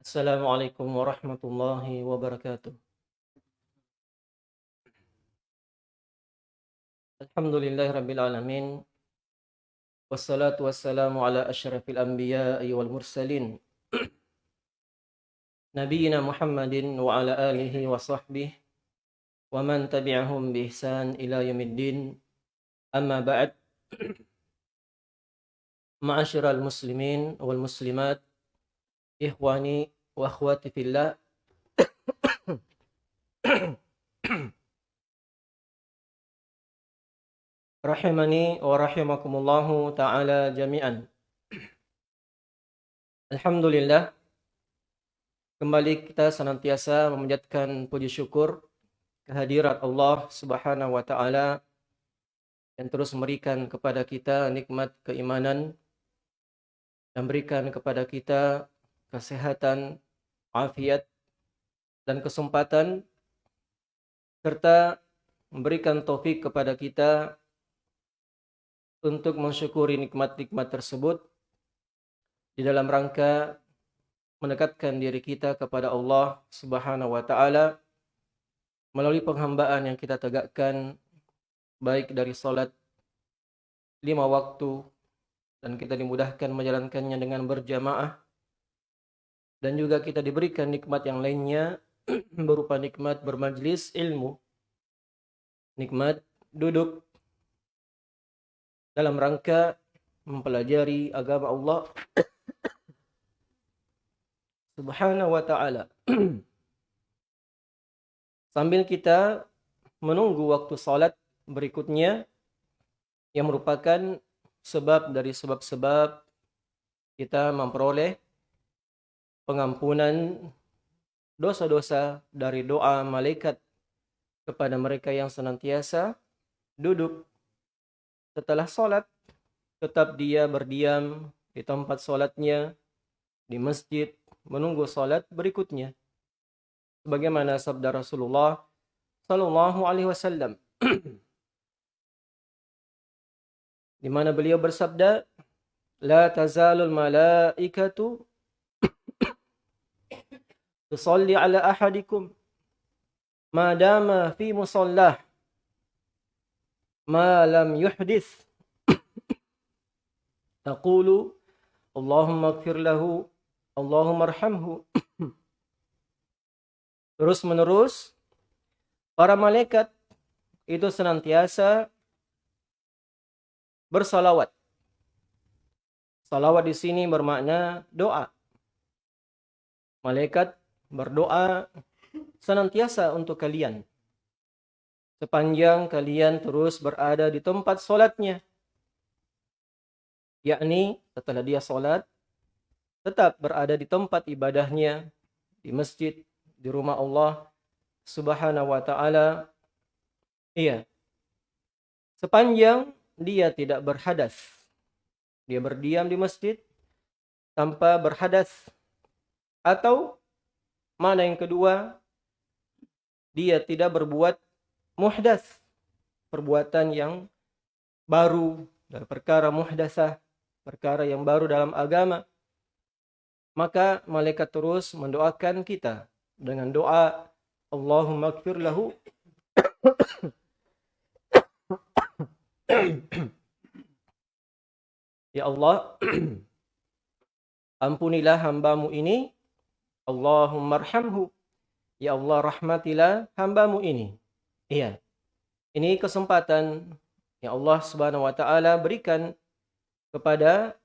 Assalamualaikum warahmatullahi wabarakatuh. Alhamdulillahi rabbil alamin. Wassalatu wassalamu ala asyrafil anbiya'i wal mursalin. Nabiyyina Muhammadin wa ala alihi wa sahbihi wa man tabi'ahum bi ihsan ila yaumiddin. Amma ba'd. Ma'asyiral muslimin wal muslimat, ikhwani wa akhwati fillah. Rahimani wa rahimakumullahu taala jami'an. Alhamdulillah kembali kita senantiasa memanjatkan puji syukur kehadirat Allah Subhanahu wa taala yang terus memberikan kepada kita nikmat keimanan dan berikan kepada kita kesehatan, afiat dan kesempatan serta memberikan taufik kepada kita untuk mensyukuri nikmat-nikmat tersebut di dalam rangka mendekatkan diri kita kepada Allah Subhanahu wa taala melalui penghambaan yang kita tegakkan baik dari salat lima waktu dan kita dimudahkan menjalankannya dengan berjamaah dan juga kita diberikan nikmat yang lainnya berupa nikmat bermajlis ilmu. Nikmat duduk. Dalam rangka mempelajari agama Allah. Subhanahu wa taala. Sambil kita menunggu waktu salat berikutnya yang merupakan sebab dari sebab-sebab kita memperoleh pengampunan dosa-dosa dari doa malaikat kepada mereka yang senantiasa duduk setelah sholat tetap dia berdiam di tempat sholatnya di masjid menunggu sholat berikutnya. Sebagaimana sabda Rasulullah Sallallahu Alaihi Wasallam di mana beliau bersabda la tazalul malaikatu tusalli ala ahadikum. Madama fi musallah. Ma lam yuhdith. Taqulu Allahumma gfir lahu Allahumma arhamhu. Terus menerus para malaikat itu senantiasa bersalawat. Salawat di sini bermakna doa. Malaikat berdoa senantiasa untuk kalian sepanjang kalian terus berada di tempat solatnya. Yakni setelah dia solat, tetap berada di tempat ibadahnya, di masjid, di rumah Allah subhanahu wa ta'ala. Iya. Sepanjang dia tidak berhadas. Dia berdiam di masjid tanpa berhadas. Atau mana yang kedua, dia tidak berbuat muhdas. Perbuatan yang baru. Dari perkara muhdasah perkara yang baru dalam agama. Maka malaikat terus mendoakan kita dengan doa Allahumma gfir lahu. Ya Allah ampunilah hambamu ini Allahumma Ya Allah rahmatilah hambamu ini Iya. Ini kesempatan yang Allah Subhanahu wa taala berikan kepada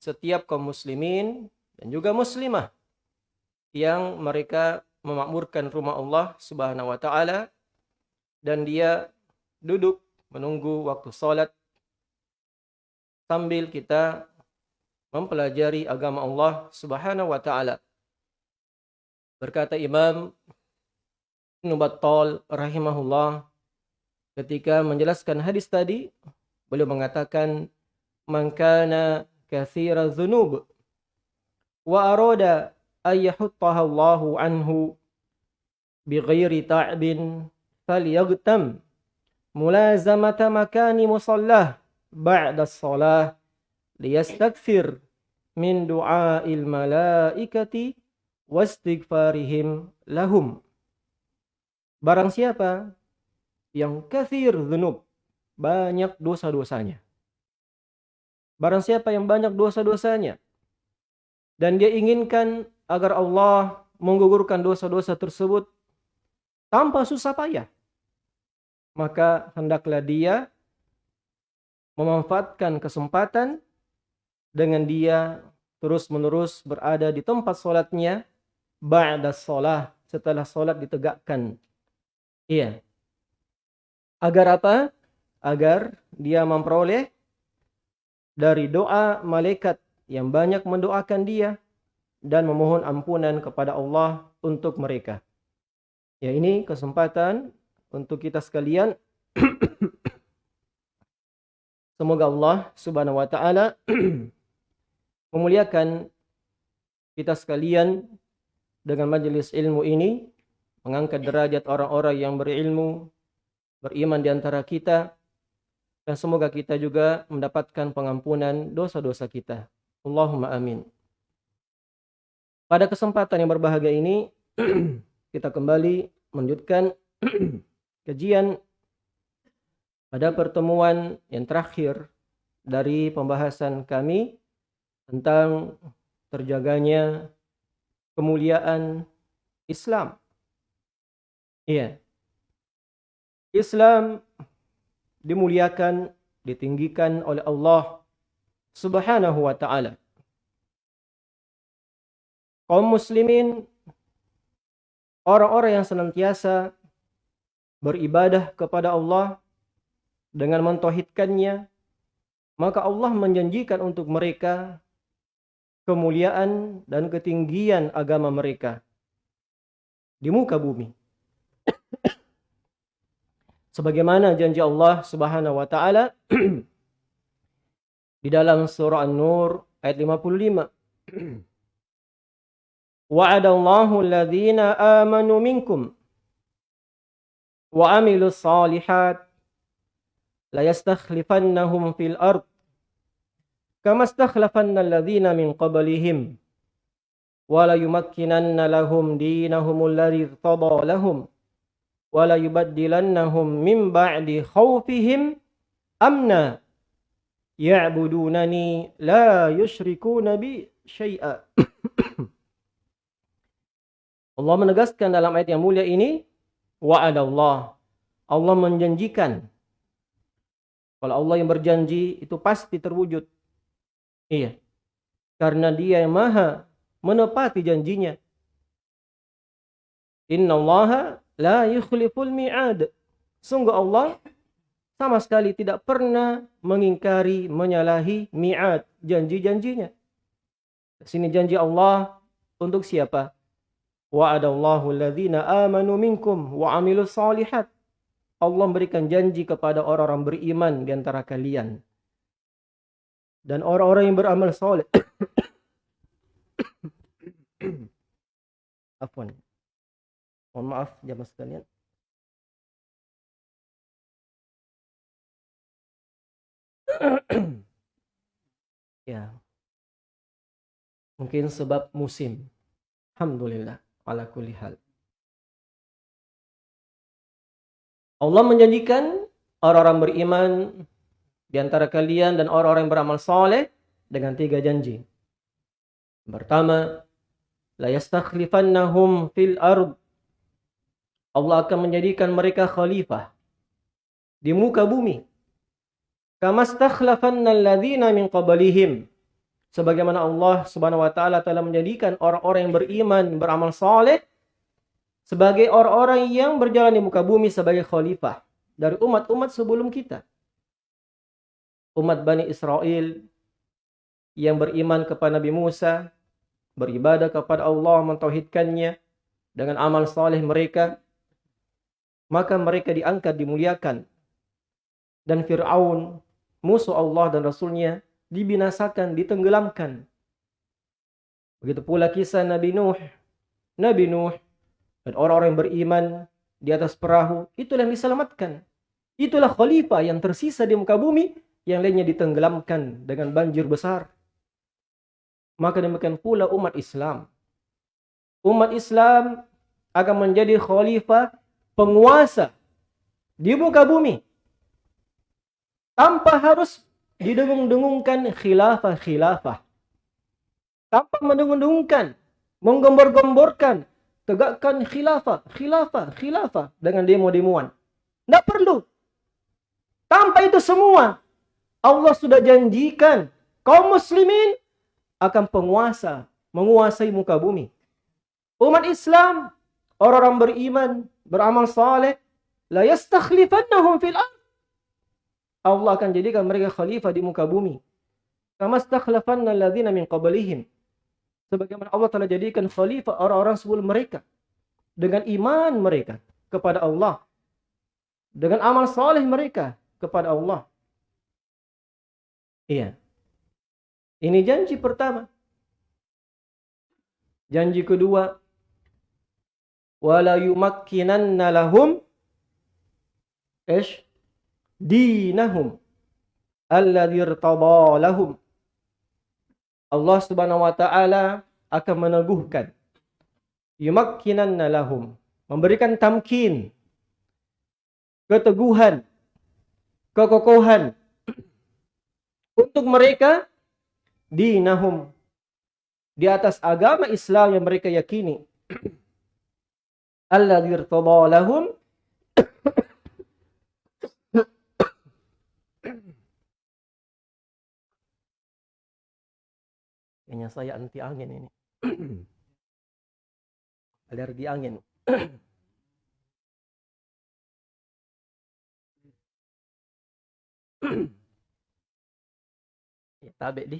setiap kaum muslimin dan juga muslimah yang mereka memakmurkan rumah Allah Subhanahu wa taala dan dia duduk menunggu waktu salat sambil kita mempelajari agama Allah Subhanahu wa taala. Berkata Imam Ibnu Battal rahimahullah ketika menjelaskan hadis tadi beliau mengatakan man kana katsira dzunub wa arada ay yahuttaha Allahu anhu bighairi ta'bin falyaghtam mulazamata makani musallah ba'da as-salah liyastakthir min du'a'il malaikati wastighfarihim lahum. Barang siapa yang kathir dhunub, banyak dosa-dosanya. Barang siapa yang banyak dosa-dosanya dan dia inginkan agar Allah menggugurkan dosa-dosa tersebut tanpa susah payah, maka hendaklah dia memanfaatkan kesempatan dengan dia terus-menerus berada di tempat solatnya ba'da sholah setelah solat ditegakkan. Iya. Agar apa? Agar dia memperoleh dari doa malaikat yang banyak mendoakan dia dan memohon ampunan kepada Allah untuk mereka. Ya ini kesempatan untuk kita sekalian Semoga Allah Subhanahu wa taala memuliakan kita sekalian dengan majelis ilmu ini, mengangkat derajat orang-orang yang berilmu, beriman di antara kita, dan semoga kita juga mendapatkan pengampunan dosa-dosa kita. Allahumma amin. Pada kesempatan yang berbahagia ini, kita kembali melanjutkan kajian pada pertemuan yang terakhir dari pembahasan kami tentang terjaganya kemuliaan Islam. Iya. Islam dimuliakan, ditinggikan oleh Allah Subhanahu wa taala. Kaum muslimin orang-orang yang senantiasa beribadah kepada Allah dengan mentauhidkannya, maka Allah menjanjikan untuk mereka kemuliaan dan ketinggian agama mereka di muka bumi. Sebagaimana janji Allah Subhanahu wa taala di dalam surah An-Nur ayat 55. Wa'adallahu alladhina amanu minkum wa amilus salihat la yastakhlifannahum fil ard kama istakhlafanna alladhina min qablihim wa yumakkinanna lahum dinahum alladhi irtada lahum wa la yubaddilannahum min ba'di khawfihim amna ya'budunani la yushrikuna bi syai'a Allah menegaskan dalam ayat yang mulia ini wa'adallah Allah menjanjikan kalau Allah yang berjanji itu pasti terwujud. Iya. Karena dia yang maha menepati janjinya. Inna Allah la yukhliful mi'ad. Sungguh Allah sama sekali tidak pernah mengingkari, menyalahi mi'ad, janji-janjinya. Sini janji Allah untuk siapa? Wa'adallahu alladhina amanu minkum wa amilus salihat. Allah memberikan janji kepada orang-orang beriman di antara kalian. Dan orang-orang yang beramal soleh. Afwan. Mohon maaf jamaah sekalian. ya. Mungkin sebab musim. Alhamdulillah. Ala kulli hal. Allah menjanjikan orang-orang beriman di antara kalian dan orang-orang yang beramal soleh dengan tiga janji. Pertama, la yastakhlifannahum fil ard. Allah akan menjadikan mereka khalifah di muka bumi. Kama stakhlafanna alladhina min qablihim. Sebagaimana Allah Subhanahu wa taala telah menjadikan orang-orang yang beriman, beramal soleh sebagai orang-orang yang berjalan di muka bumi sebagai khalifah dari umat-umat sebelum kita. Umat Bani Israel yang beriman kepada Nabi Musa, beribadah kepada Allah, mentauhidkannya dengan amal saleh mereka, maka mereka diangkat, dimuliakan. Dan Fir'aun, musuh Allah dan Rasulnya, dibinasakan, ditenggelamkan. Begitu pula kisah Nabi Nuh. Nabi Nuh dan orang-orang yang beriman di atas perahu, itulah yang diselamatkan. Itulah khalifah yang tersisa di muka bumi, yang lainnya ditenggelamkan dengan banjir besar. Maka demikian pula umat Islam. umat Islam akan menjadi khalifah penguasa di muka bumi tanpa harus didengung-dengungkan khilafah-khilafah tanpa mendengung-dengungkan menggembor-gemborkan tegakkan khilafah khilafah khilafah dengan demo-demoan tidak perlu tanpa itu semua Allah sudah janjikan kaum muslimin akan penguasa menguasai muka bumi umat Islam, orang-orang beriman, beramal saleh, la yastakhlifannahum fil ard. Allah akan jadikan mereka khalifah di muka bumi. Kama stakhlafanna alladhina min qablihim. Sebagaimana Allah telah jadikan khalifah orang-orang sebelum mereka dengan iman mereka kepada Allah. Dengan amal saleh mereka kepada Allah. Iya. Ini janji pertama. Janji kedua, wala yumakkinanna lahum ish dinahum alladhi irtada lahum Allah Subhanahu wa taala akan meneguhkan yumakkinanna lahum memberikan tamkin keteguhan kekokohan untuk mereka dinahum di atas agama Islam yang mereka yakini alladzi irtada lahum Kayaknya saya anti angin ini. Alergi angin. ya, tabe di.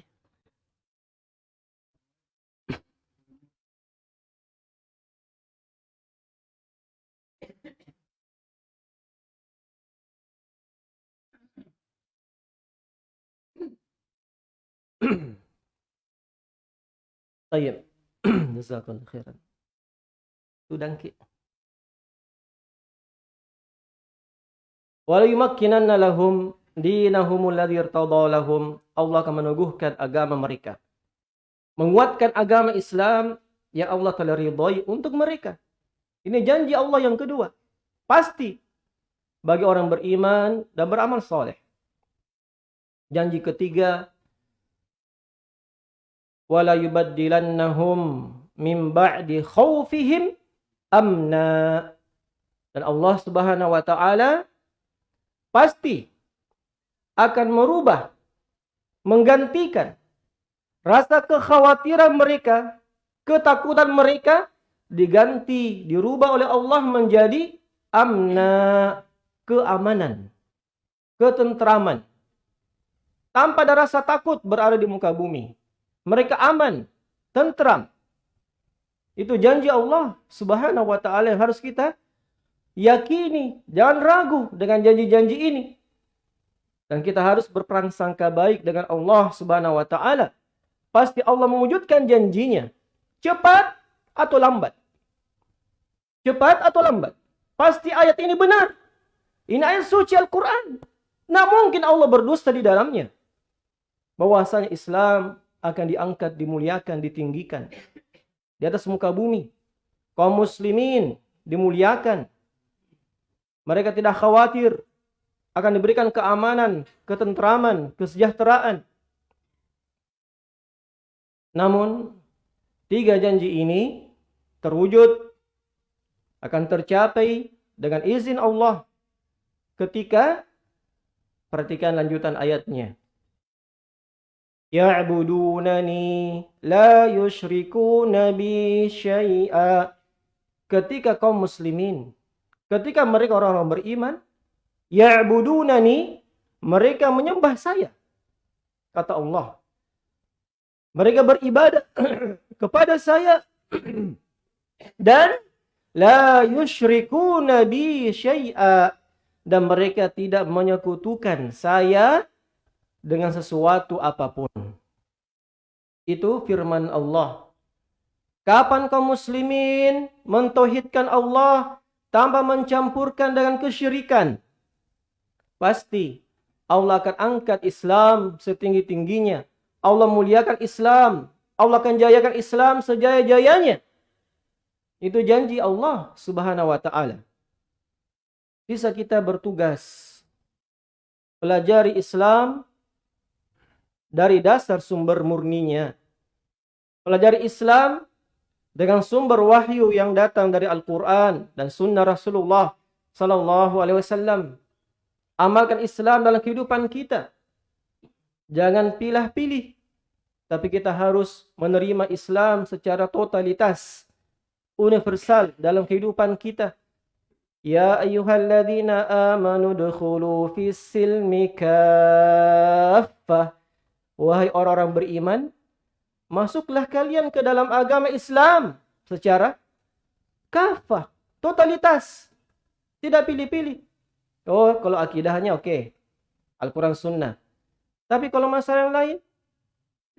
Tayyib. Jazakallahu khairan. Sudah ki. Wala yumakkinanna lahum dinahum alladhi irtada lahum. Allah akan meneguhkan agama mereka. Menguatkan agama Islam yang Allah telah ridhoi untuk mereka. Ini janji Allah yang kedua. Pasti bagi orang beriman dan beramal soleh. Janji ketiga, wala yubaddilannahum min ba'di khawfihim amna. Dan Allah Subhanahu wa taala pasti akan merubah menggantikan rasa kekhawatiran mereka, ketakutan mereka diganti, dirubah oleh Allah menjadi amna, keamanan, ketentraman. Tanpa ada rasa takut berada di muka bumi. Mereka aman, tentram. Itu janji Allah Subhanahu wa taala yang harus kita yakini, jangan ragu dengan janji-janji ini. Dan kita harus berprasangka baik dengan Allah Subhanahu wa taala. Pasti Allah mewujudkan janjinya. Cepat atau lambat. Cepat atau lambat. Pasti ayat ini benar. Ini ayat suci Al-Quran. Nah mungkin Allah berdusta di dalamnya. Bahwasanya Islam akan diangkat, dimuliakan, ditinggikan. Di atas muka bumi. Kaum muslimin dimuliakan. Mereka tidak khawatir akan diberikan keamanan, ketentraman, kesejahteraan. Namun, tiga janji ini terwujud akan tercapai dengan izin Allah ketika perhatikan lanjutan ayatnya ya'budunani la yushrikuna bi syai'a ketika kaum muslimin ketika mereka orang-orang beriman ya'budunani mereka menyembah saya kata Allah mereka beribadah kepada saya dan la yushrikuna bi syai'a dan mereka tidak menyekutukan saya dengan sesuatu apa pun. Itu firman Allah. Kapan kaum muslimin mentauhidkan Allah tanpa mencampurkan dengan kesyirikan? Pasti Allah akan angkat Islam setinggi-tingginya. Allah muliakan Islam. Allah akan jayakan Islam sejaya-jayanya. Itu janji Allah Subhanahu wa taala. Bisa kita bertugas pelajari Islam dari dasar sumber murninya. Pelajari Islam dengan sumber wahyu yang datang dari Al-Quran dan Sunnah Rasulullah Sallallahu Alaihi Wasallam. Amalkan Islam dalam kehidupan kita. Jangan pilih-pilih, tapi kita harus menerima Islam secara totalitas, universal dalam kehidupan kita. Ya ayyuhalladzina amanu dukhulu fis silmi kaffah. Wahai orang-orang beriman, masuklah kalian ke dalam agama Islam secara kafah, totalitas. Tidak pilih-pilih. Oh, kalau akidahnya oke. Okay. Al-Quran Sunnah. Tapi kalau masalah yang lain,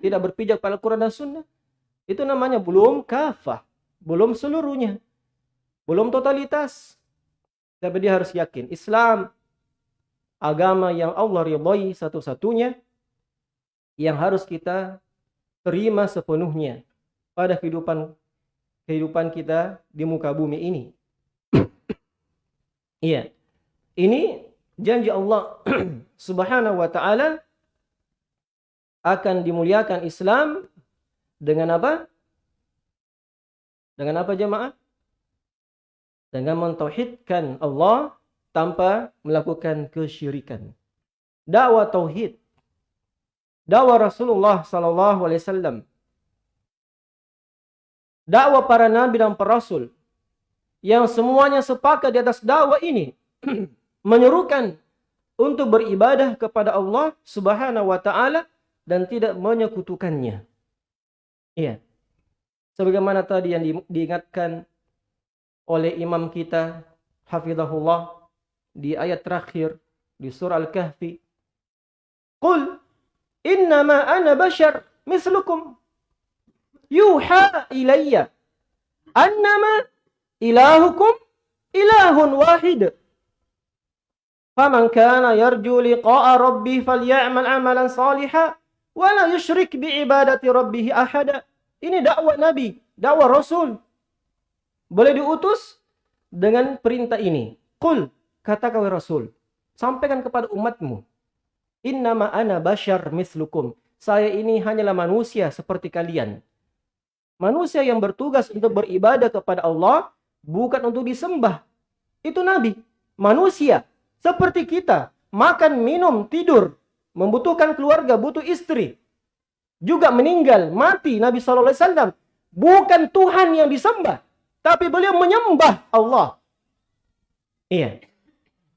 tidak berpijak pada Al-Quran dan Sunnah, itu namanya belum kafah. Belum seluruhnya. Belum totalitas. Tapi dia harus yakin. Islam, agama yang Allah ridhoi satu-satunya, yang harus kita terima sepenuhnya pada kehidupan kehidupan kita di muka bumi ini. Iya. Ini janji Allah Subhanahu wa taala akan dimuliakan Islam dengan apa? Dengan apa jemaah? Dengan mentauhidkan Allah tanpa melakukan kesyirikan. Dakwah tauhid dakwah Rasulullah sallallahu alaihi wasallam. Dakwah para nabi dan para rasul yang semuanya sepakat di atas dakwah ini menyerukan untuk beribadah kepada Allah Subhanahu wa taala dan tidak menyekutukannya. Iya. Sebagaimana tadi yang diingatkan oleh imam kita hafizahullah di ayat terakhir di surah Al-Kahfi. Qul Innama ana bashar mislukum. Yuha ilayya. Annama ilahukum ilahun wahid. Faman kana yarju liqa'a rabbi falyamal amalan saliha. Wala yushrik biibadati rabbihi ahada. Ini dakwah Nabi, dakwah Rasul. Boleh diutus dengan perintah ini. Qul, katakan Rasul. Sampaikan kepada umatmu. Innama ana bashar mislukum. Saya ini hanyalah manusia seperti kalian. Manusia yang bertugas untuk beribadah kepada Allah bukan untuk disembah. Itu nabi, manusia seperti kita, makan, minum, tidur, membutuhkan keluarga, butuh istri. Juga meninggal, mati Nabi wasallam bukan Tuhan yang disembah, tapi beliau menyembah Allah. Iya.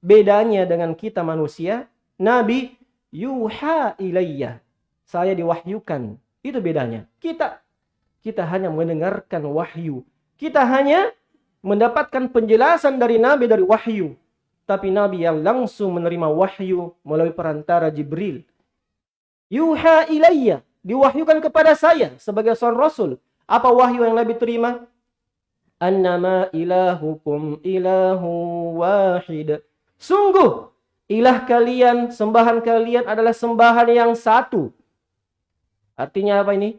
Bedanya dengan kita manusia, Nabi yuha ilayya. Saya diwahyukan. Itu bedanya. Kita kita hanya mendengarkan wahyu. Kita hanya mendapatkan penjelasan dari Nabi dari wahyu. Tapi Nabi yang langsung menerima wahyu melalui perantara Jibril. Yuha ilayya. Diwahyukan kepada saya sebagai seorang Rasul. Apa wahyu yang Nabi terima? Annama ilahukum ilahu wahid. Sungguh Ilah kalian, sembahan kalian adalah sembahan yang satu. Artinya apa ini?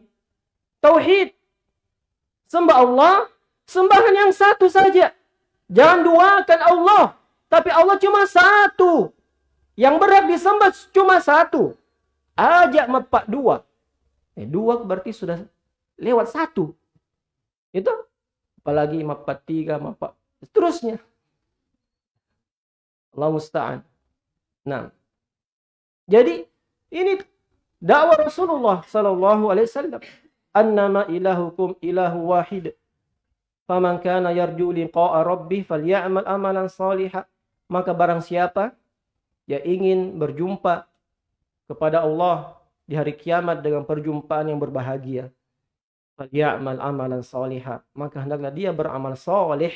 Tauhid. Sembah Allah, sembahan yang satu saja. Jangan duakan Allah. Tapi Allah cuma satu. Yang berat disembah cuma satu. Ajak mepak dua. Eh, dua berarti sudah lewat satu. Itu. Apalagi mepak tiga, mepak. Seterusnya. Allah musta'an. Nah, jadi ini dakwah Rasulullah Sallallahu Alaihi Wasallam. Annama ilahukum ilahu wahid. Faman kana yarju liqa'a rabbih falyamal amalan salihah. Maka barang siapa yang ingin berjumpa kepada Allah di hari kiamat dengan perjumpaan yang berbahagia. Falyamal amalan salihah. Maka hendaklah dia beramal salih.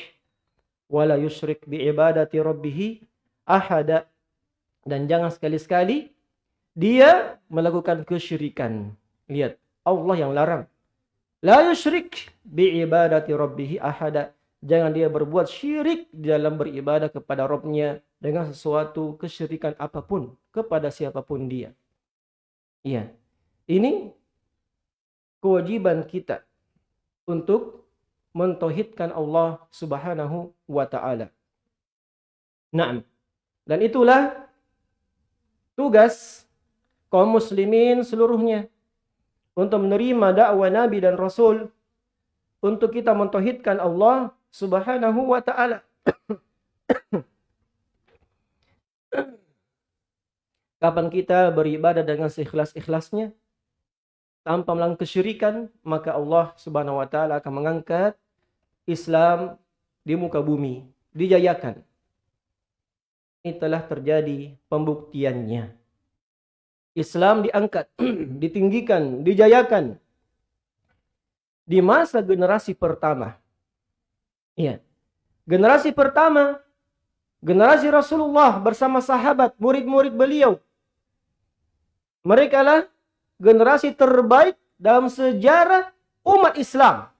Wala yusyrik bi ibadati rabbih ahada dan jangan sekali-sekali dia melakukan kesyirikan. Lihat, Allah yang larang. La yusyrik bi ibadati rabbih ahada. Jangan dia berbuat syirik dalam beribadah kepada Rabbnya dengan sesuatu kesyirikan apa pun kepada siapa pun dia. Iya. Ini kewajiban kita untuk mentauhidkan Allah Subhanahu wa taala. Dan itulah tugas kaum muslimin seluruhnya untuk menerima dakwah Nabi dan Rasul untuk kita mentauhidkan Allah Subhanahu wa taala. Kapan kita beribadah dengan seikhlas-ikhlasnya tanpa melakukan kesyirikan, maka Allah Subhanahu wa taala akan mengangkat Islam di muka bumi, dijayakan. Ini telah terjadi pembuktiannya. Islam diangkat, ditinggikan, dijayakan di masa generasi pertama. Iya. Generasi pertama generasi Rasulullah bersama sahabat, murid-murid beliau mereka lah generasi terbaik dalam sejarah umat Islam.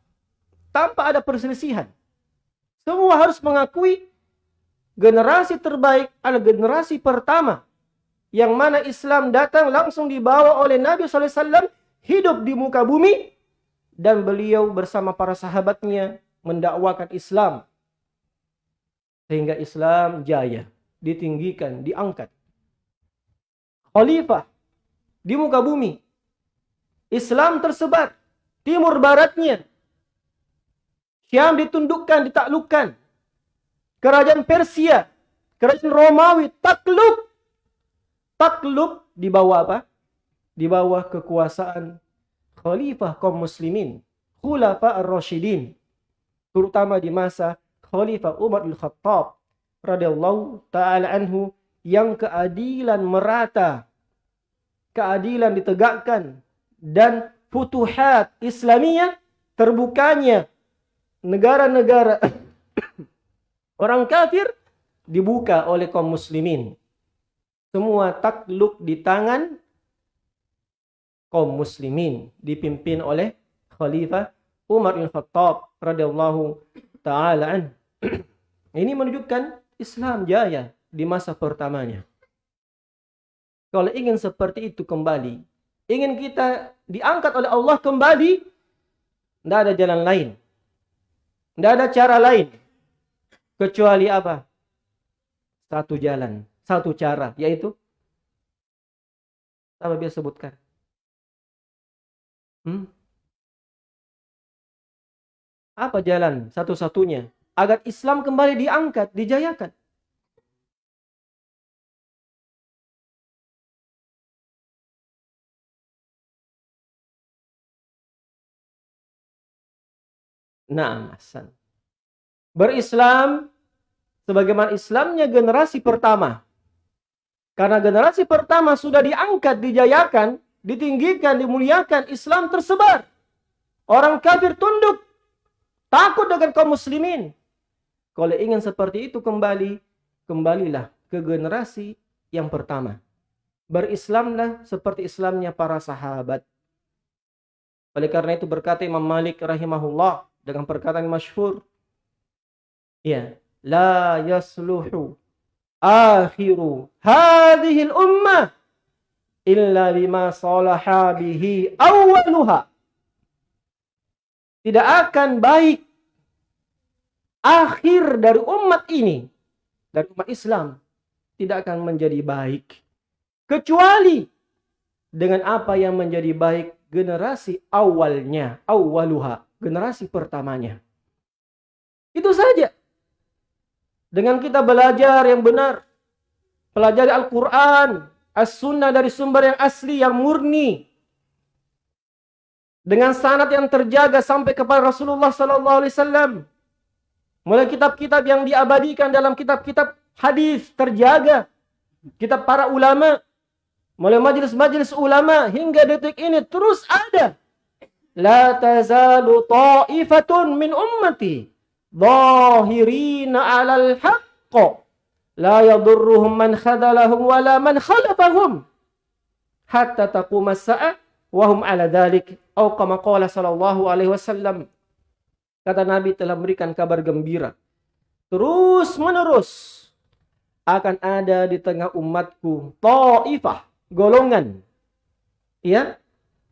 Tanpa ada perselisihan. Semua harus mengakui generasi terbaik adalah generasi pertama. Yang mana Islam datang langsung dibawa oleh Nabi SAW hidup di muka bumi. Dan beliau bersama para sahabatnya mendakwakan Islam. Sehingga Islam jaya, ditinggikan, diangkat. Khalifah di muka bumi. Islam tersebar timur baratnya. Syam ditundukkan, ditaklukkan. Kerajaan Persia, kerajaan Romawi takluk. Takluk di bawah apa? Di bawah kekuasaan khalifah kaum muslimin, khulafa ar-rasyidin. Terutama di masa Khalifah Umar bin Khattab radhiyallahu taala anhu yang keadilan merata keadilan ditegakkan dan futuhat Islamiyah terbukanya negara-negara orang kafir dibuka oleh kaum muslimin. Semua takluk di tangan kaum muslimin dipimpin oleh Khalifah Umar bin Khattab radhiyallahu taala. Ini menunjukkan Islam jaya di masa pertamanya. Kalau ingin seperti itu kembali, ingin kita diangkat oleh Allah kembali, tidak ada jalan lain. Tidak ada cara lain. Kecuali apa? Satu jalan, satu cara, yaitu apa biasa sebutkan? Hmm? Apa jalan satu-satunya agar Islam kembali diangkat, dijayakan? Nah, Hasan. Berislam sebagaimana Islamnya generasi pertama. Karena generasi pertama sudah diangkat, dijayakan, ditinggikan, dimuliakan, Islam tersebar. Orang kafir tunduk, takut dengan kaum muslimin. Kalau ingin seperti itu kembali, kembalilah ke generasi yang pertama. Berislamlah seperti Islamnya para sahabat. Oleh karena itu berkata Imam Malik rahimahullah, dengan perkataan masyhur ya la yasluhu akhiru hadhihi ummah illa bima salaha bihi awwaluha tidak akan baik akhir dari umat ini dari umat Islam tidak akan menjadi baik kecuali dengan apa yang menjadi baik generasi awalnya awaluha generasi pertamanya. Itu saja. Dengan kita belajar yang benar, pelajari Al-Quran, As-Sunnah dari sumber yang asli, yang murni, dengan sanat yang terjaga sampai kepada Rasulullah Sallallahu Alaihi Wasallam. Mulai kitab-kitab yang diabadikan dalam kitab-kitab hadis terjaga, kitab para ulama, mulai majelis-majelis ulama hingga detik ini terus ada. La tazalu ta'ifatun min ummati. Zahirina 'alal haqq. La yadurruhum man khadalahum wala man khalafahum. Hatta taqum as-sa'a wa hum 'ala dhalik. Kama qala sallallahu alaihi wasallam kata Nabi telah memberikan kabar gembira terus menerus akan ada di tengah umatku ta'ifah golongan ya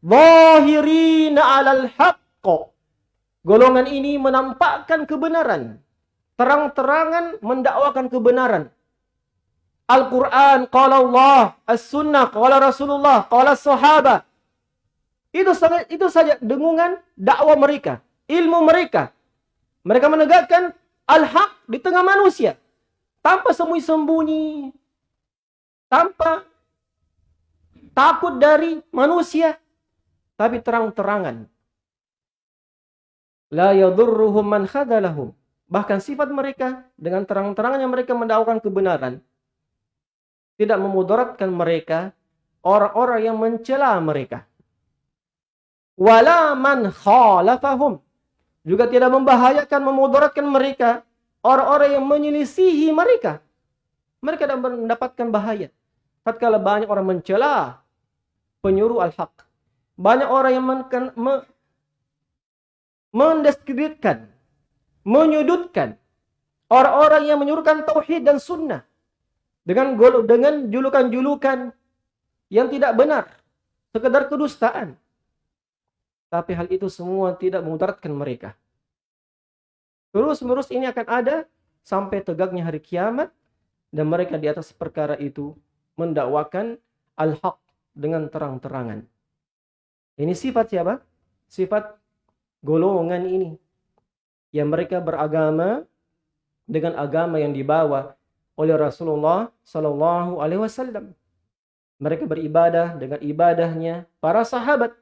Zahirina alal haqqo. Golongan ini menampakkan kebenaran. Terang-terangan mendakwakan kebenaran. Al-Quran, qala Allah, As-Sunnah, qala Rasulullah, qala Sahabat. Itu itu saja dengungan dakwah mereka, ilmu mereka. Mereka menegakkan al-haq di tengah manusia. Tanpa sembunyi-sembunyi. Tanpa takut dari manusia. Tapi terang-terangan. La yadurruhum man khadalahum. Bahkan sifat mereka dengan terang-terangan yang mereka mendakwakan kebenaran tidak memudaratkan mereka orang-orang yang mencela mereka. Wala man khalafahum. Juga tidak membahayakan, memudaratkan mereka orang-orang yang menyelisihi mereka. Mereka tidak mendapatkan bahaya. Tatkala banyak orang mencela penyuruh al-haq. Banyak orang yang men me menyudutkan orang-orang yang menyuruhkan tauhid dan sunnah dengan dengan julukan-julukan yang tidak benar, sekedar kedustaan. Tapi hal itu semua tidak memudaratkan mereka. Terus-menerus ini akan ada sampai tegaknya hari kiamat dan mereka di atas perkara itu mendakwakan al-haq dengan terang-terangan. Ini sifat siapa? Sifat golongan ini. Yang mereka beragama dengan agama yang dibawa oleh Rasulullah Sallallahu Alaihi Wasallam. Mereka beribadah dengan ibadahnya para sahabat,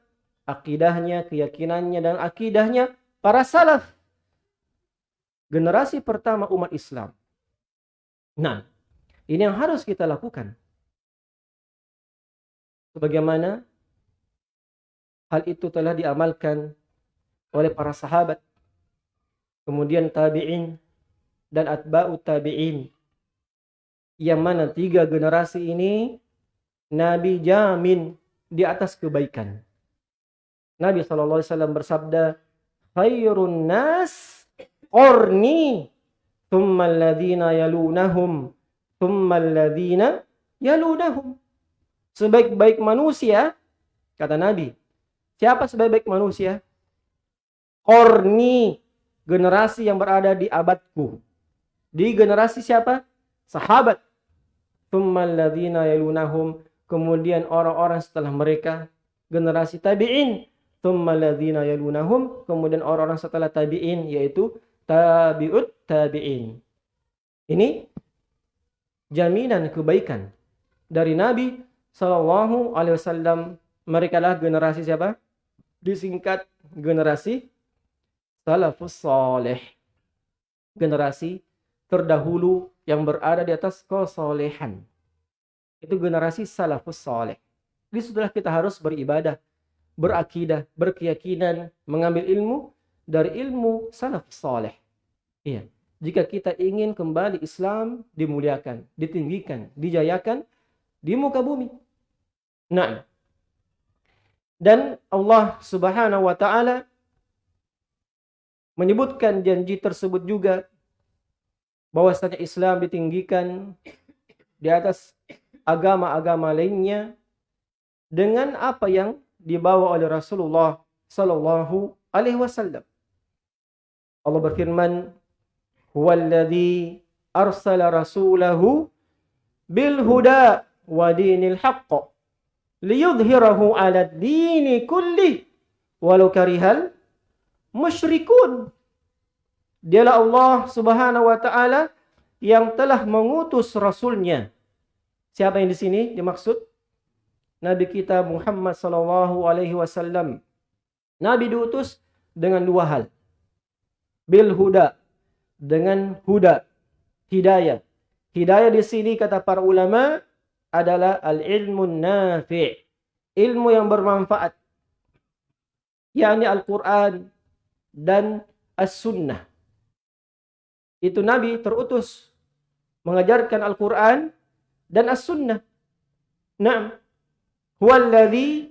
akidahnya, keyakinannya dan akidahnya para salaf. Generasi pertama umat Islam. Nah, ini yang harus kita lakukan. Sebagaimana hal itu telah diamalkan oleh para sahabat, kemudian tabi'in dan atba'u tabi'in yang mana tiga generasi ini Nabi jamin di atas kebaikan. Nabi SAW bersabda, Khairun nas qorni thumma alladhina yalunahum thumma alladhina yalunahum. Sebaik-baik manusia, kata Nabi. Siapa sebaik-baik manusia? Korni, generasi yang berada di abadku. Di generasi siapa? Sahabat Thummaladzina yalunahum. Kemudian orang-orang setelah mereka generasi tabi'in. Thummaladzina yalunahum. Kemudian orang-orang setelah tabi'in yaitu tabi'ut tabi'in. Ini jaminan kebaikan dari Nabi Sallallahu Alaihi Wasallam. Mereka lah generasi siapa? Disingkat generasi salafus saleh. Generasi terdahulu yang berada di atas kesolehan. Itu generasi salafus soleh. Jadi setelah kita harus beribadah, berakidah, berkeyakinan, mengambil ilmu dari ilmu salafus soleh. Iya. Jika kita ingin kembali Islam dimuliakan, ditinggikan, dijayakan di muka bumi. Nah, dan Allah Subhanahu wa taala menyebutkan janji tersebut juga bahwasanya Islam ditinggikan di atas agama-agama lainnya dengan apa yang dibawa oleh Rasulullah sallallahu alaihi wasallam. Allah berfirman, "Huwallazi arsala rasulahu bil huda wa dinil haqq liyudhhirahu 'ala ad-dini kulli walau karihal musyrikun." Dialah Allah Subhanahu wa taala yang telah mengutus rasulnya. Siapa yang di sini dimaksud? Nabi kita Muhammad sallallahu alaihi wasallam. Nabi diutus dengan dua hal. Bil huda dengan huda, hidayah. Hidayah di sini kata para ulama adalah al-ilmu nafi', ilmu yang bermanfaat. yakni Al-Qur'an dan As-Sunnah itu Nabi terutus mengajarkan Al-Quran dan As-Sunnah. Naam. Huwallazi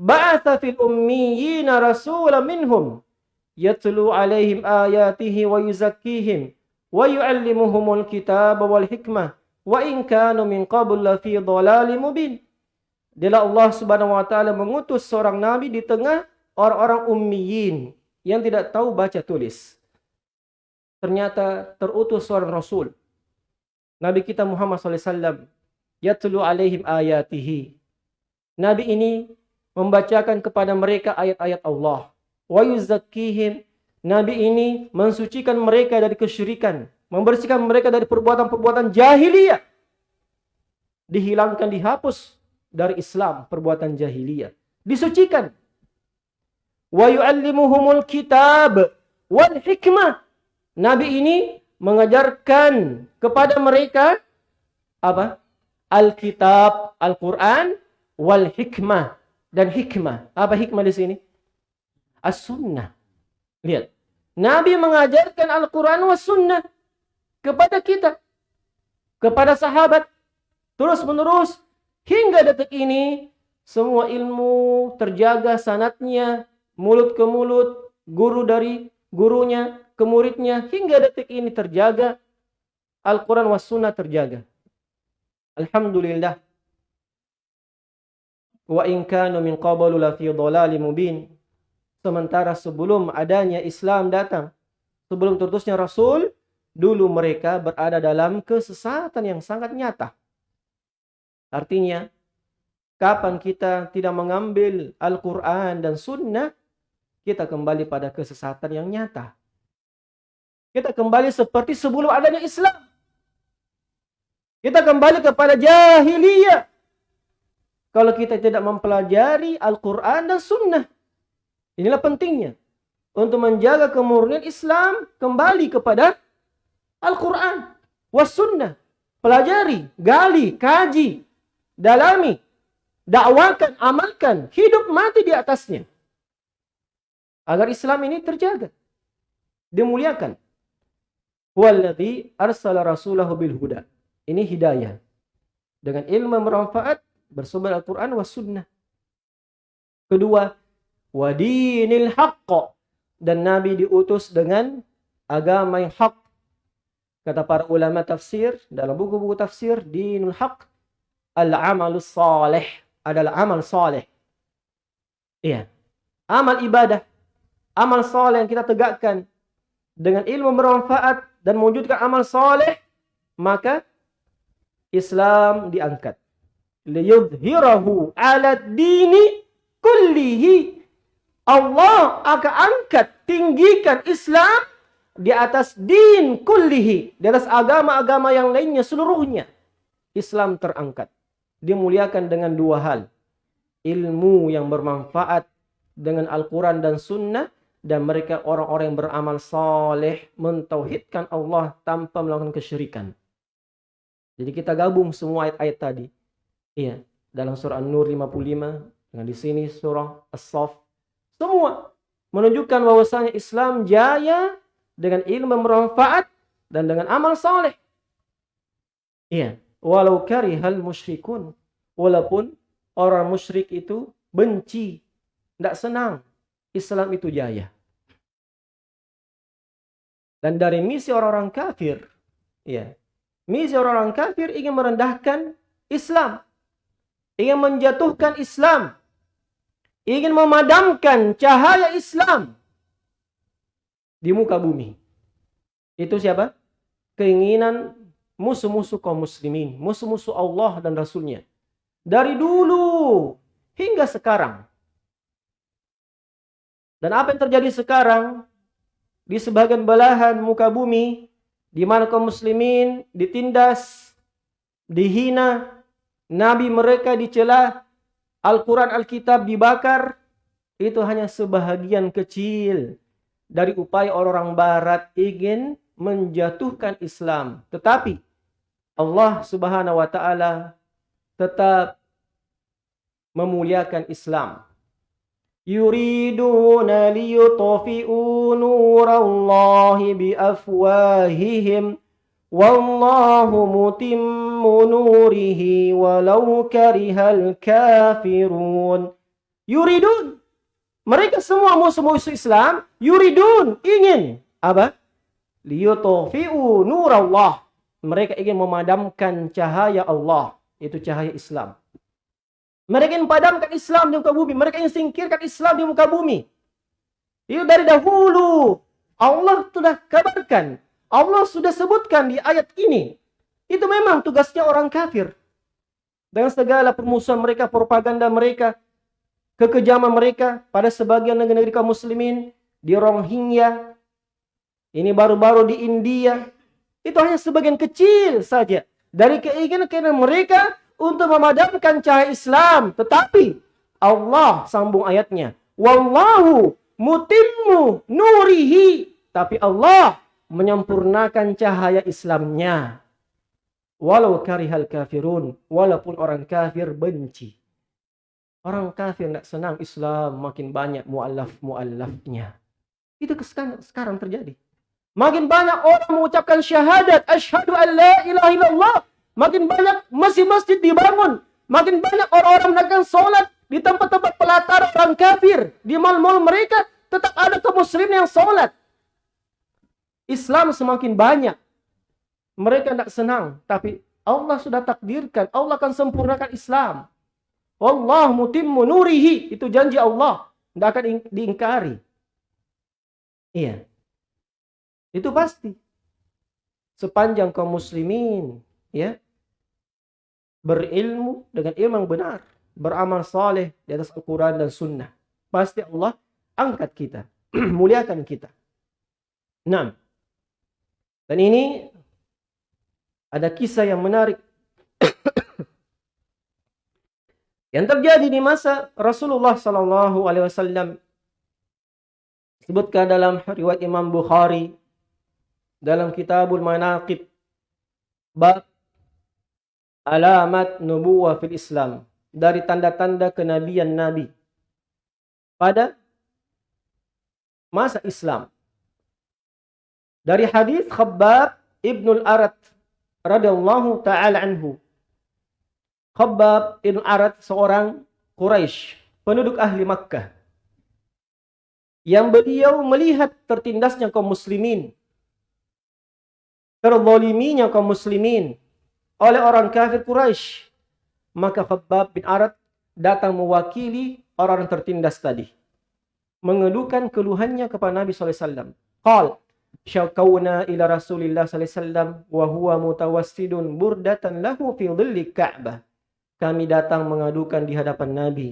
ba'atha fil ummiyina rasulan minhum yatlu alaihim ayatihi wa yuzakkihim wa yu'allimuhumul kitaba wal hikmah wa in kanu min qabl fi dhalalim mubin. Dialah Allah Subhanahu wa taala mengutus seorang nabi di tengah orang-orang ummiyin yang tidak tahu baca tulis. Ternyata terutus seorang Rasul. Nabi kita Muhammad SAW. Yatlu alaihim ayatihi. Nabi ini membacakan kepada mereka ayat-ayat Allah. Wa yuzakkihim. Nabi ini mensucikan mereka dari kesyirikan. Membersihkan mereka dari perbuatan-perbuatan jahiliyah. Dihilangkan, dihapus dari Islam perbuatan jahiliyah. Disucikan wa yu'allimuhumul kitab wal hikmah. Nabi ini mengajarkan kepada mereka apa? Alkitab, Al-Qur'an wal hikmah dan hikmah. Apa hikmah di sini? As-sunnah. Lihat. Nabi mengajarkan Al-Qur'an was sunnah kepada kita. Kepada sahabat. Terus menerus hingga detik ini semua ilmu terjaga sanatnya, mulut ke mulut, guru dari gurunya ke muridnya hingga detik ini terjaga. Al-Quran was sunnah terjaga. Alhamdulillah. Wa in kanu min qablu la fi mubin. Sementara sebelum adanya Islam datang, sebelum tertusnya Rasul, dulu mereka berada dalam kesesatan yang sangat nyata. Artinya, kapan kita tidak mengambil Al-Quran dan Sunnah, kita kembali pada kesesatan yang nyata. Kita kembali seperti sebelum adanya Islam. Kita kembali kepada jahiliyah. Kalau kita tidak mempelajari Al-Quran dan Sunnah. Inilah pentingnya. Untuk menjaga kemurnian Islam kembali kepada Al-Quran. Was Sunnah. Pelajari, gali, kaji, dalami, dakwakan, amalkan, hidup mati di atasnya. Agar Islam ini terjaga. Dimuliakan. Ini hidayah. Dengan ilmu bermanfaat, bersumber Al-Quran was sunnah. Kedua, wadinil haqq. Dan Nabi diutus dengan agama yang hak. Kata para ulama tafsir, dalam buku-buku tafsir, dinul haq, al-amalus salih. Adalah amal salih. Iya. Amal ibadah amal soleh yang kita tegakkan dengan ilmu bermanfaat dan mewujudkan amal soleh, maka Islam diangkat. Liyudhirahu ala dini kullihi. Allah akan angkat, tinggikan Islam di atas din kullihi. Di atas agama-agama yang lainnya seluruhnya. Islam terangkat. Dimuliakan dengan dua hal. Ilmu yang bermanfaat dengan Al-Quran dan Sunnah dan mereka orang-orang yang beramal saleh mentauhidkan Allah tanpa melakukan kesyirikan. Jadi kita gabung semua ayat-ayat tadi. Iya, dalam surah An-Nur 55 dengan di sini surah As-Saff. Semua menunjukkan bahwasanya Islam jaya dengan ilmu bermanfaat dan dengan amal saleh. Iya, walau karihal musyrikun. Walaupun orang musyrik itu benci, tidak senang Islam itu jaya. Dan dari misi orang-orang kafir, ya, misi orang-orang kafir ingin merendahkan Islam, ingin menjatuhkan Islam, ingin memadamkan cahaya Islam di muka bumi. Itu siapa? Keinginan musuh-musuh kaum muslimin, musuh-musuh Allah dan Rasulnya. Dari dulu hingga sekarang. Dan apa yang terjadi sekarang? di sebagian belahan muka bumi di mana kaum muslimin ditindas, dihina, Nabi mereka dicela, Al-Quran, Alkitab dibakar. Itu hanya sebahagian kecil dari upaya orang-orang barat ingin menjatuhkan Islam. Tetapi Allah subhanahu wa ta'ala tetap memuliakan Islam. Yuriduna nurallahi biafwahihim. Wallahu نوره ولو كره الكافرون yuridun mereka semua musuh-musuh Islam yuridun ingin apa liyutfi'u nur Allah mereka ingin memadamkan cahaya Allah itu cahaya Islam mereka ingin padamkan Islam di muka bumi. Mereka ingin singkirkan Islam di muka bumi. Itu dari dahulu. Allah sudah kabarkan. Allah sudah sebutkan di ayat ini. Itu memang tugasnya orang kafir. Dengan segala permusuhan mereka, propaganda mereka, kekejaman mereka pada sebagian negeri-negeri kaum muslimin, di Rohingya, ini baru-baru di India, itu hanya sebagian kecil saja dari keinginan-keinginan mereka untuk memadamkan cahaya Islam. Tetapi Allah sambung ayatnya, Wallahu mutimmu nurihi. Tapi Allah menyempurnakan cahaya Islamnya. Walau karihal kafirun. Walaupun orang kafir benci. Orang kafir tidak senang Islam makin banyak mu'allaf-mu'allafnya. Itu sekarang terjadi. Makin banyak orang mengucapkan syahadat. Ashadu an la ilaha illallah. Makin banyak masjid-masjid dibangun. Makin banyak orang-orang melakukan sholat di tempat-tempat pelatar orang kafir, di mal-mal mereka tetap ada kaum muslim yang sholat. Islam semakin banyak. Mereka tidak senang, tapi Allah sudah takdirkan, Allah akan sempurnakan Islam. Allah mutimmu nurihi, itu janji Allah, tidak akan diingkari. Iya. Itu pasti. Sepanjang kaum muslimin, ya, berilmu dengan ilmu yang benar beramal saleh di atas Al-Quran dan Sunnah. Pasti Allah angkat kita, muliakan kita. Nah, dan ini ada kisah yang menarik yang terjadi di masa Rasulullah Sallallahu Alaihi Wasallam. Sebutkan dalam riwayat Imam Bukhari dalam Kitabul Manaqib bab alamat nubuwah fil Islam dari tanda-tanda kenabian Nabi pada masa Islam. Dari hadis Khabbab Ibnu Al-Arat radhiyallahu taala anhu. Khabbab Ibnu Arat seorang Quraisy, penduduk ahli Makkah. Yang beliau melihat tertindasnya kaum muslimin. Terzaliminya kaum muslimin oleh orang kafir Quraisy maka Khabbab bin Arad datang mewakili orang-orang tertindas tadi. Mengeluhkan keluhannya kepada Nabi SAW. Qal, syakawna ila Rasulillah SAW wa huwa mutawassidun burdatan lahu fi dhilli Ka'bah. Kami datang mengadukan di hadapan Nabi.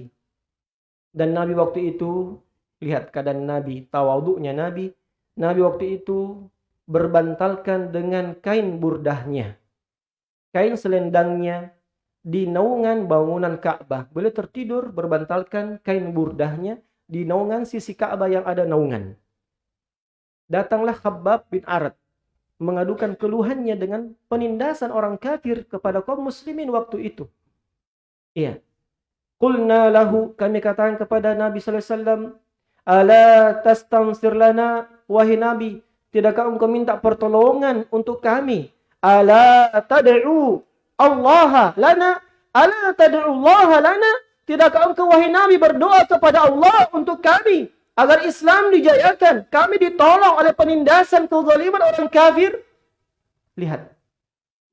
Dan Nabi waktu itu, lihat keadaan Nabi, tawaduknya Nabi. Nabi waktu itu berbantalkan dengan kain burdahnya. Kain selendangnya di naungan bangunan Ka'bah. Beliau tertidur berbantalkan kain burdahnya di naungan sisi Ka'bah yang ada naungan. Datanglah Khabbab bin Arad mengadukan keluhannya dengan penindasan orang kafir kepada kaum muslimin waktu itu. Iya. Qulna lahu kami katakan kepada Nabi sallallahu alaihi wasallam, "Ala tastansir lana wahai Nabi, tidakkah engkau minta pertolongan untuk kami? Ala tad'u Allah lana ala Allah lana tidakkah engkau wahai Nabi berdoa kepada Allah untuk kami agar Islam dijayakan kami ditolong oleh penindasan kezaliman orang kafir. Lihat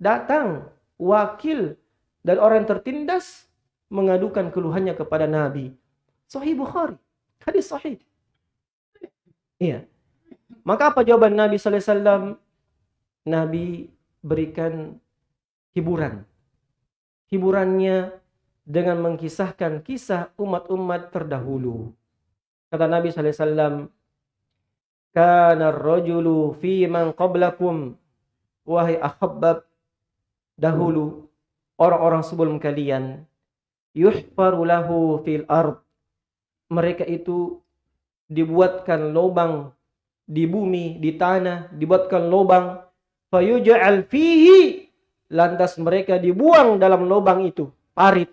datang wakil dan orang tertindas mengadukan keluhannya kepada Nabi. Sahih Bukhari hadis sahih. Iya. Maka apa jawaban Nabi sallallahu alaihi wasallam? Nabi berikan hiburan. Hiburannya dengan mengkisahkan kisah umat-umat terdahulu. Kata Nabi sallallahu alaihi wasallam, "Kana ar-rajulu fi man qablakum" Wahai ahabbab dahulu orang-orang sebelum kalian yuhfaru lahu fil ard. Mereka itu dibuatkan lubang di bumi di tanah dibuatkan lubang fayuj'al fihi. Lantas mereka dibuang dalam lubang itu, parit.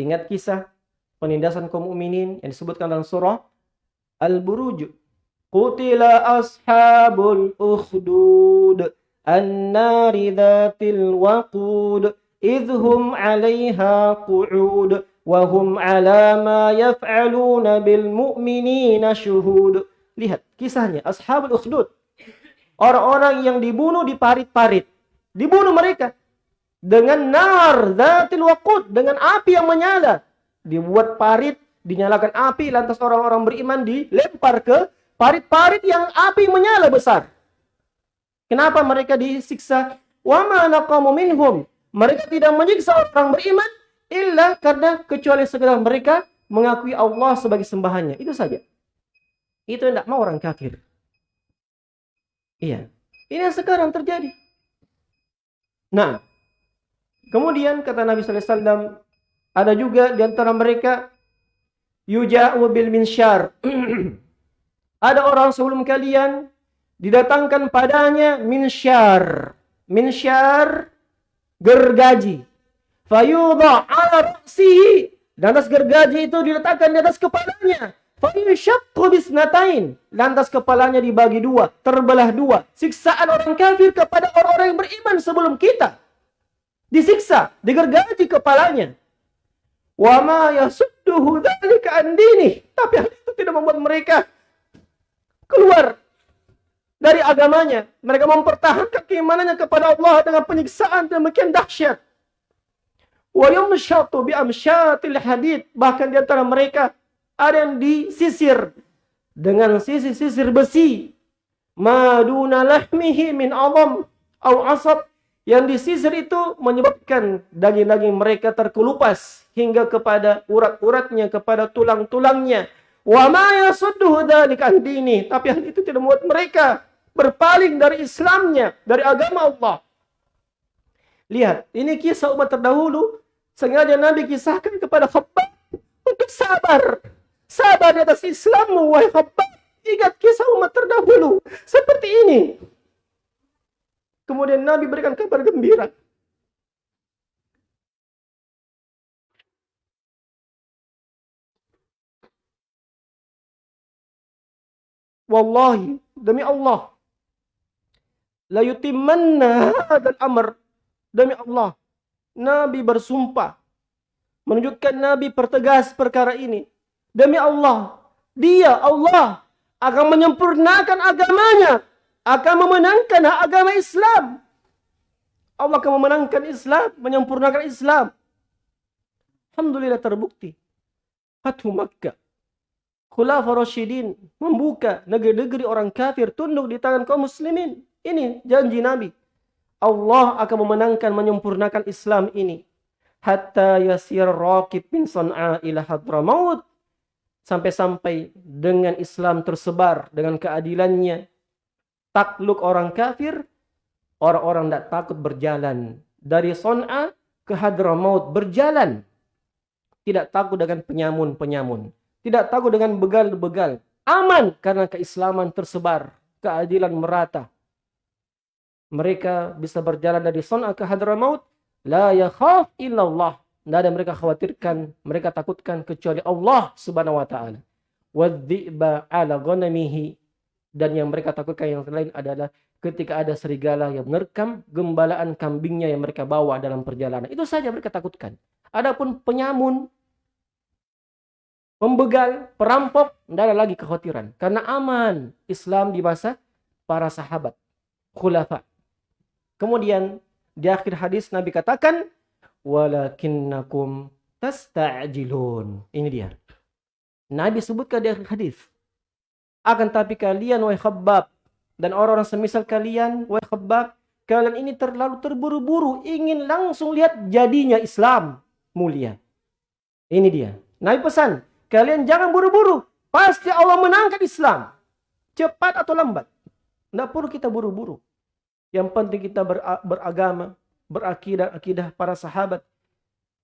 Ingat kisah penindasan kaum mukminin yang disebutkan dalam surah Al-Buruj. Qutila ashabul ukhdud an-nari dhatil waqud idhum 'alayha qu'ud wa hum 'ala ma yaf'aluna bil mu'minina syuhud. Lihat kisahnya ashabul ukhdud. Orang-orang yang dibunuh di parit-parit. Dibunuh mereka dengan nar, zatil waqud, dengan api yang menyala. Dibuat parit dinyalakan api, lantas orang-orang beriman dilempar ke parit-parit yang api menyala besar. Kenapa mereka disiksa? Wa ma naqamu minhum. Mereka tidak menyiksa orang beriman illa karena kecuali sekedar mereka mengakui Allah sebagai sembahannya. Itu saja. Itu tidak mau orang kafir. Iya. Ini yang sekarang terjadi. Nah, kemudian kata Nabi sallallahu alaihi wasallam ada juga di antara mereka yuja'u bil minsyar. ada orang sebelum kalian didatangkan padanya minsyar. Minsyar gergaji. Fayudha ala ra'sihi. Dan atas gergaji itu diletakkan di atas kepalanya. Fayushaqqu bisnatain. Lantas kepalanya dibagi dua, terbelah dua. Siksaan orang kafir kepada orang-orang yang beriman sebelum kita. Disiksa, digergaji kepalanya. Wa ma yasudduhu dzalika an Tapi hal itu tidak membuat mereka keluar dari agamanya. Mereka mempertahankan keimanannya kepada Allah dengan penyiksaan demikian dahsyat. Wa yumshatu bi amsyatil hadid. Bahkan di antara mereka ada yang disisir dengan sisir-sisir besi maduna lahmihi min awam au asab yang disisir itu menyebabkan daging-daging mereka terkelupas hingga kepada urat-uratnya kepada tulang-tulangnya wa ma yasudduhu dzalika dini tapi hal itu tidak membuat mereka berpaling dari Islamnya dari agama Allah lihat ini kisah umat terdahulu sengaja Nabi kisahkan kepada Khabbab untuk sabar Sabar di atas Islammu, wahai hamba. Ingat kisah umat terdahulu. Seperti ini. Kemudian Nabi berikan kabar gembira. Wallahi, demi Allah. La yutimmanna hadal amr. Demi Allah. Nabi bersumpah. Menunjukkan Nabi pertegas perkara ini. Demi Allah, dia Allah akan menyempurnakan agamanya, akan memenangkan agama Islam. Allah akan memenangkan Islam, menyempurnakan Islam. Alhamdulillah terbukti. Fathu Makkah. Khulafa Rashidin membuka negeri-negeri orang kafir tunduk di tangan kaum muslimin. Ini janji Nabi. Allah akan memenangkan, menyempurnakan Islam ini. Hatta yasir raqib bin san'a ila hadramaut sampai-sampai dengan Islam tersebar dengan keadilannya takluk orang kafir orang-orang tidak takut berjalan dari Son'a ke Hadramaut berjalan tidak takut dengan penyamun-penyamun tidak takut dengan begal-begal aman karena keislaman tersebar keadilan merata mereka bisa berjalan dari Son'a ke Hadramaut la yakhaf illallah tidak ada mereka khawatirkan, mereka takutkan kecuali Allah Subhanahu wa taala. Ala ghanamihi dan yang mereka takutkan yang lain adalah ketika ada serigala yang menerkam gembalaan kambingnya yang mereka bawa dalam perjalanan. Itu saja mereka takutkan. Adapun penyamun, pembegal, perampok, tidak ada lagi kekhawatiran. Karena aman Islam di masa para sahabat, khulafa. Kemudian di akhir hadis Nabi katakan, walakinnakum tasta'jilun. Ini dia. Nabi sebutkan di hadis. Akan tapi kalian wahai khabbab dan orang-orang semisal kalian wahai khabbab, kalian ini terlalu terburu-buru ingin langsung lihat jadinya Islam mulia. Ini dia. Nabi pesan, kalian jangan buru-buru. Pasti Allah menangkan Islam. Cepat atau lambat. Tidak perlu kita buru-buru. Yang penting kita beragama, berakidah akidah para sahabat.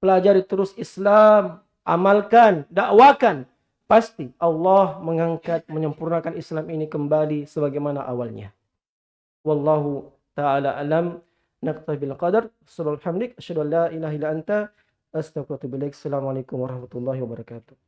Pelajari terus Islam, amalkan, dakwakan. Pasti Allah mengangkat, menyempurnakan Islam ini kembali sebagaimana awalnya. Wallahu ta'ala alam. Naktabil qadar. Astagfirullahaladzim. Assalamualaikum warahmatullahi wabarakatuh.